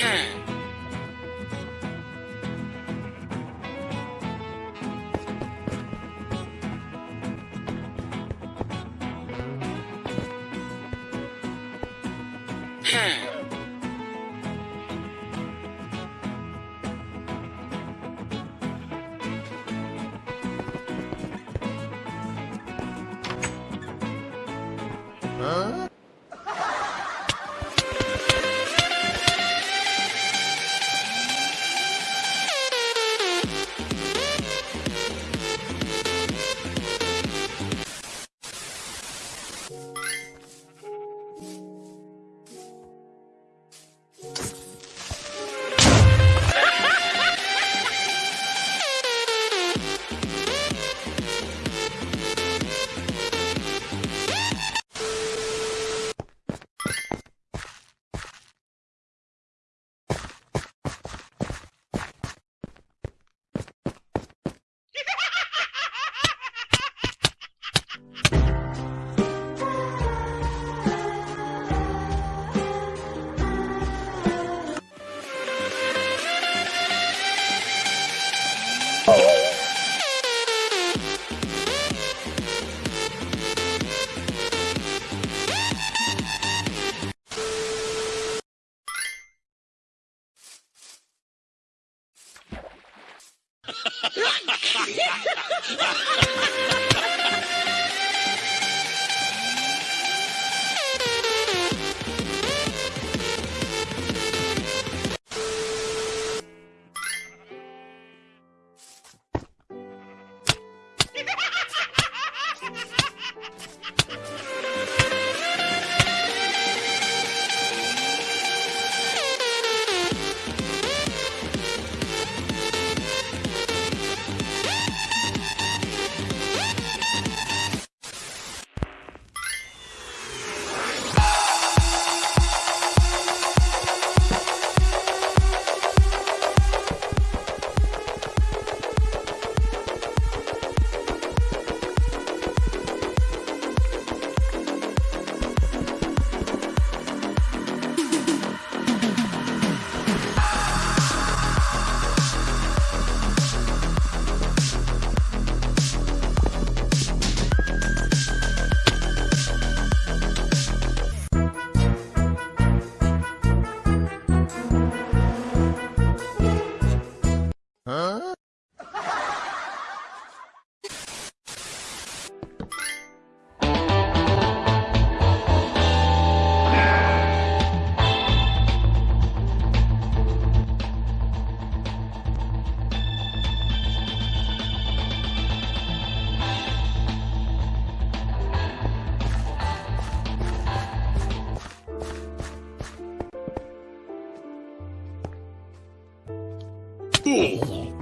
Hmm. school.